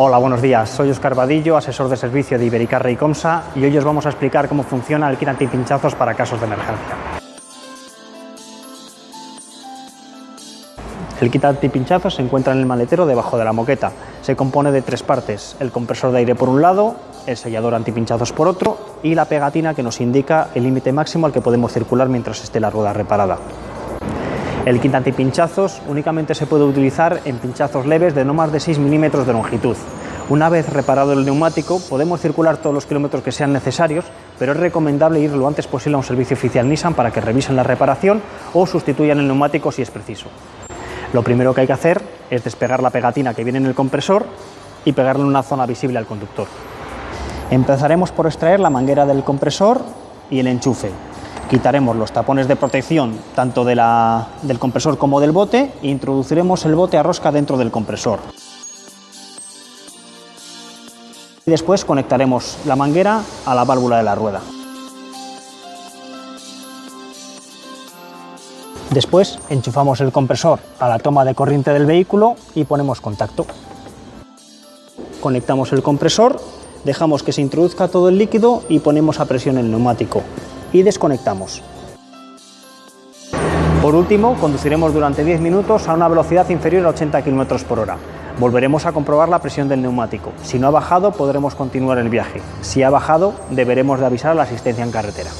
Hola, buenos días. Soy Oscar Vadillo, asesor de servicio de Ibericarre y Comsa y hoy os vamos a explicar cómo funciona el kit antipinchazos para casos de emergencia. El kit antipinchazos se encuentra en el maletero debajo de la moqueta. Se compone de tres partes, el compresor de aire por un lado, el sellador antipinchazos por otro y la pegatina que nos indica el límite máximo al que podemos circular mientras esté la rueda reparada. El kit antipinchazos únicamente se puede utilizar en pinchazos leves de no más de 6 milímetros de longitud. Una vez reparado el neumático, podemos circular todos los kilómetros que sean necesarios, pero es recomendable ir lo antes posible a un servicio oficial Nissan para que revisen la reparación o sustituyan el neumático si es preciso. Lo primero que hay que hacer es despegar la pegatina que viene en el compresor y pegarla en una zona visible al conductor. Empezaremos por extraer la manguera del compresor y el enchufe. Quitaremos los tapones de protección tanto del compresor como del bote e introduciremos el bote a rosca dentro del compresor. Y después conectaremos la manguera a la válvula de la rueda. Después enchufamos el compresor a la toma de corriente del vehículo y ponemos contacto. Conectamos el compresor, dejamos que se introduzca todo el líquido y ponemos a presión el neumático y desconectamos. Por último, conduciremos durante 10 minutos a una velocidad inferior a 80 km por hora. Volveremos a comprobar la presión del neumático. Si no ha bajado, podremos continuar el viaje. Si ha bajado, deberemos de avisar a la asistencia en carretera.